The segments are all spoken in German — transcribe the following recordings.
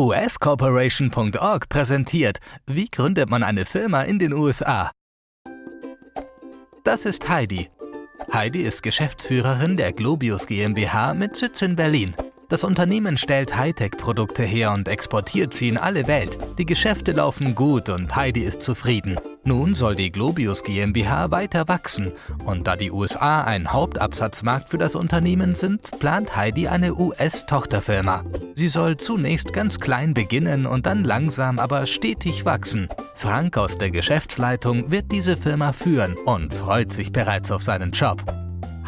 uscorporation.org präsentiert, wie gründet man eine Firma in den USA. Das ist Heidi. Heidi ist Geschäftsführerin der Globius GmbH mit Sitz in Berlin. Das Unternehmen stellt Hightech-Produkte her und exportiert sie in alle Welt. Die Geschäfte laufen gut und Heidi ist zufrieden. Nun soll die Globius GmbH weiter wachsen und da die USA ein Hauptabsatzmarkt für das Unternehmen sind, plant Heidi eine US-Tochterfirma. Sie soll zunächst ganz klein beginnen und dann langsam, aber stetig wachsen. Frank aus der Geschäftsleitung wird diese Firma führen und freut sich bereits auf seinen Job.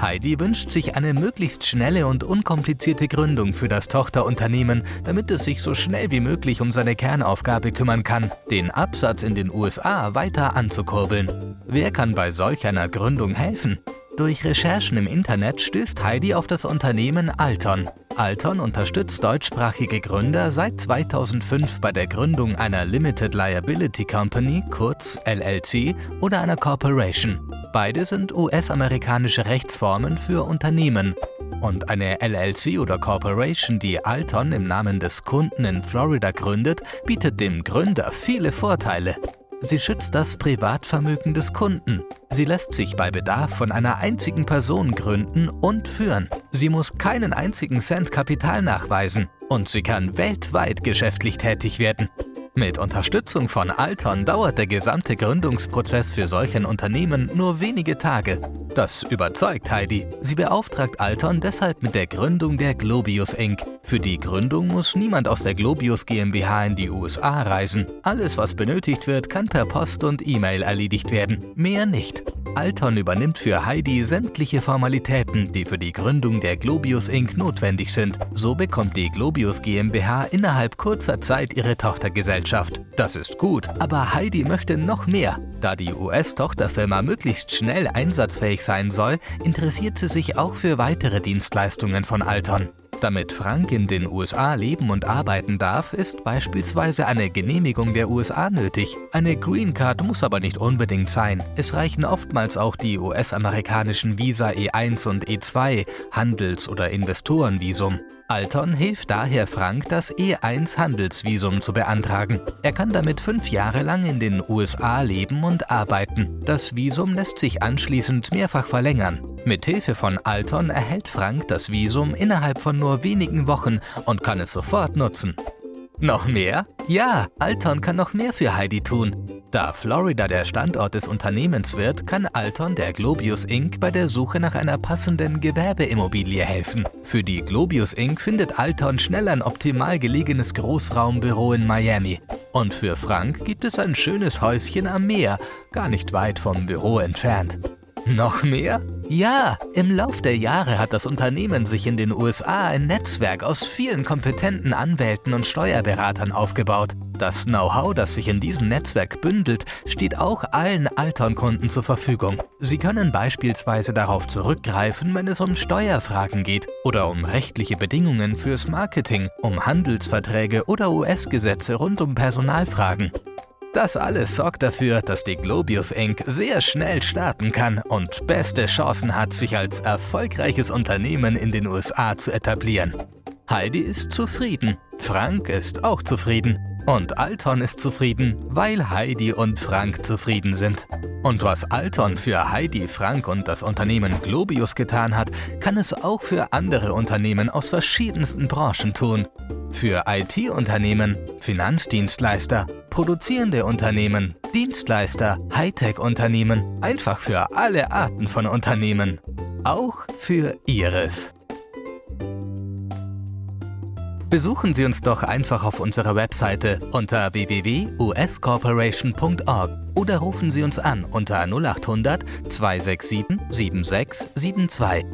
Heidi wünscht sich eine möglichst schnelle und unkomplizierte Gründung für das Tochterunternehmen, damit es sich so schnell wie möglich um seine Kernaufgabe kümmern kann, den Absatz in den USA weiter anzukurbeln. Wer kann bei solch einer Gründung helfen? Durch Recherchen im Internet stößt Heidi auf das Unternehmen Alton. Alton unterstützt deutschsprachige Gründer seit 2005 bei der Gründung einer Limited Liability Company, kurz LLC, oder einer Corporation. Beide sind US-amerikanische Rechtsformen für Unternehmen. Und eine LLC oder Corporation, die Alton im Namen des Kunden in Florida gründet, bietet dem Gründer viele Vorteile. Sie schützt das Privatvermögen des Kunden. Sie lässt sich bei Bedarf von einer einzigen Person gründen und führen. Sie muss keinen einzigen Cent Kapital nachweisen und sie kann weltweit geschäftlich tätig werden. Mit Unterstützung von Alton dauert der gesamte Gründungsprozess für solch ein Unternehmen nur wenige Tage. Das überzeugt Heidi. Sie beauftragt Alton deshalb mit der Gründung der Globius Inc. Für die Gründung muss niemand aus der Globius GmbH in die USA reisen. Alles, was benötigt wird, kann per Post und E-Mail erledigt werden. Mehr nicht. Alton übernimmt für Heidi sämtliche Formalitäten, die für die Gründung der Globius Inc. notwendig sind. So bekommt die Globius GmbH innerhalb kurzer Zeit ihre Tochtergesellschaft. Das ist gut, aber Heidi möchte noch mehr. Da die US-Tochterfirma möglichst schnell einsatzfähig sein soll, interessiert sie sich auch für weitere Dienstleistungen von Alton. Damit Frank in den USA leben und arbeiten darf, ist beispielsweise eine Genehmigung der USA nötig. Eine Green Card muss aber nicht unbedingt sein. Es reichen oftmals auch die US-amerikanischen Visa E1 und E2, Handels- oder Investorenvisum. Alton hilft daher Frank, das E1-Handelsvisum zu beantragen. Er kann damit fünf Jahre lang in den USA leben und arbeiten. Das Visum lässt sich anschließend mehrfach verlängern. Mit Hilfe von Alton erhält Frank das Visum innerhalb von nur wenigen Wochen und kann es sofort nutzen. Noch mehr? Ja, Alton kann noch mehr für Heidi tun. Da Florida der Standort des Unternehmens wird, kann Alton der Globius Inc. bei der Suche nach einer passenden Gewerbeimmobilie helfen. Für die Globius Inc. findet Alton schnell ein optimal gelegenes Großraumbüro in Miami. Und für Frank gibt es ein schönes Häuschen am Meer, gar nicht weit vom Büro entfernt. Noch mehr? Ja, im Lauf der Jahre hat das Unternehmen sich in den USA ein Netzwerk aus vielen kompetenten Anwälten und Steuerberatern aufgebaut. Das Know-how, das sich in diesem Netzwerk bündelt, steht auch allen Altern-Kunden zur Verfügung. Sie können beispielsweise darauf zurückgreifen, wenn es um Steuerfragen geht oder um rechtliche Bedingungen fürs Marketing, um Handelsverträge oder US-Gesetze rund um Personalfragen. Das alles sorgt dafür, dass die Globius Inc. sehr schnell starten kann und beste Chancen hat, sich als erfolgreiches Unternehmen in den USA zu etablieren. Heidi ist zufrieden, Frank ist auch zufrieden und Alton ist zufrieden, weil Heidi und Frank zufrieden sind. Und was Alton für Heidi, Frank und das Unternehmen Globius getan hat, kann es auch für andere Unternehmen aus verschiedensten Branchen tun. Für IT-Unternehmen, Finanzdienstleister, produzierende Unternehmen, Dienstleister, Hightech-Unternehmen, einfach für alle Arten von Unternehmen. Auch für Ihres. Besuchen Sie uns doch einfach auf unserer Webseite unter www.uscorporation.org oder rufen Sie uns an unter 0800 267 7672.